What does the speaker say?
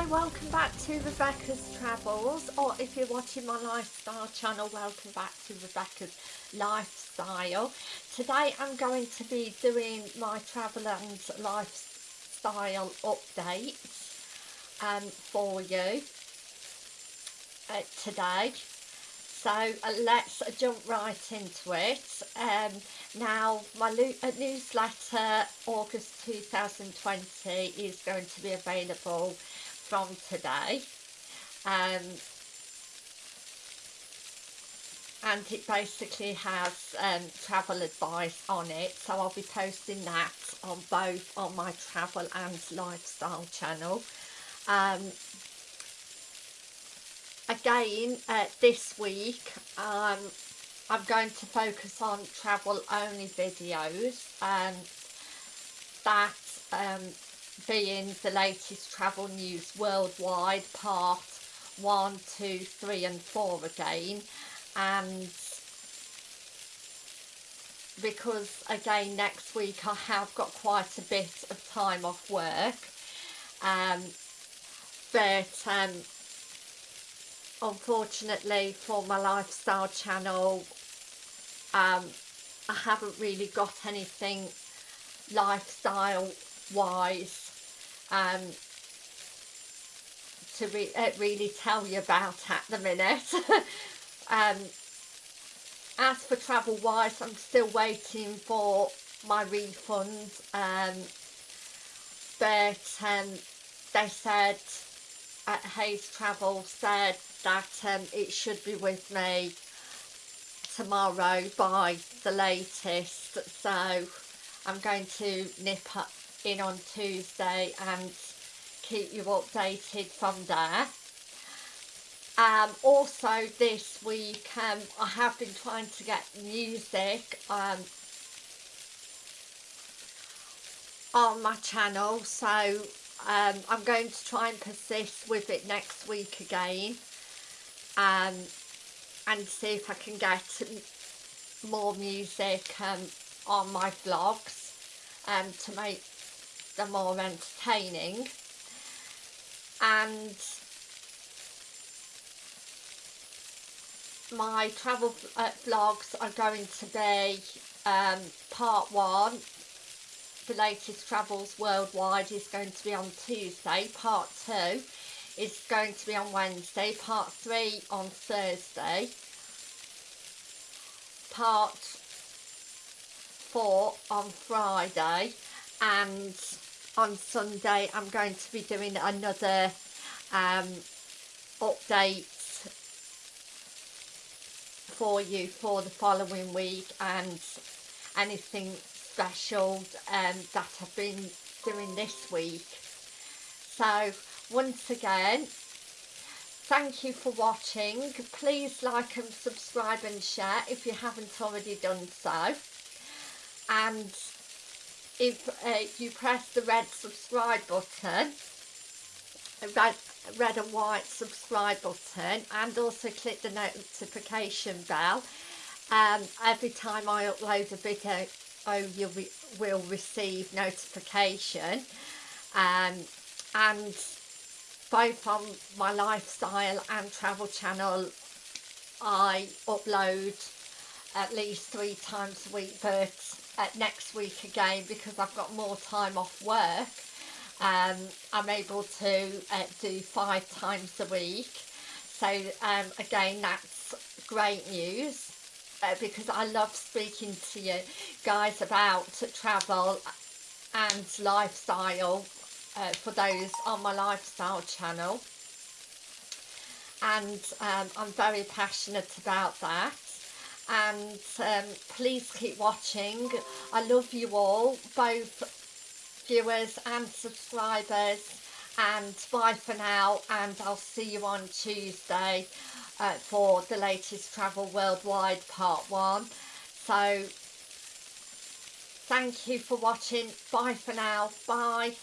Hi, welcome back to Rebecca's Travels, or if you're watching my lifestyle channel, welcome back to Rebecca's Lifestyle. Today I'm going to be doing my travel and lifestyle updates um, for you uh, today. So uh, let's jump right into it. Um, now, my uh, newsletter August 2020 is going to be available from today. Um, and it basically has um, travel advice on it so I'll be posting that on both on my travel and lifestyle channel um, again uh, this week um, I'm going to focus on travel only videos and that um, being the latest travel news worldwide part one two three and 4 again. And because again next week I have got quite a bit of time off work um, but um, unfortunately for my lifestyle channel um, I haven't really got anything lifestyle wise um, to re uh, really tell you about at the minute. Um, as for travel wise I'm still waiting for my refund. Um, but um, they said at Hays Travel said that um, it should be with me tomorrow by the latest. So I'm going to nip up in on Tuesday and keep you updated from there. Um, also this week um, I have been trying to get music um, on my channel so um, I'm going to try and persist with it next week again um, and see if I can get more music um, on my vlogs to make them more entertaining and my travel uh, vlogs are going to be um, part one the latest travels worldwide is going to be on Tuesday. Part 2 is going to be on Wednesday. Part 3 on Thursday. Part 4 on Friday. And on Sunday I'm going to be doing another um, update for you for the following week and anything special um, that I've been doing this week. So once again, thank you for watching. Please like and subscribe and share if you haven't already done so. And if uh, you press the red subscribe button, red, red and white subscribe button and also click the notification bell. Um, every time I upload a video oh you re will receive notification. Um, and both on my lifestyle and travel channel I upload at least three times a week but uh, next week again because I've got more time off work. Um, I'm able to uh, do five times a week. So um, again that's great news uh, because I love speaking to you guys about travel and lifestyle uh, for those on my lifestyle channel. And um, I'm very passionate about that and um, please keep watching I love you all both viewers and subscribers and bye for now and I'll see you on Tuesday uh, for the latest Travel Worldwide Part 1. So, thank you for watching. Bye for now. Bye.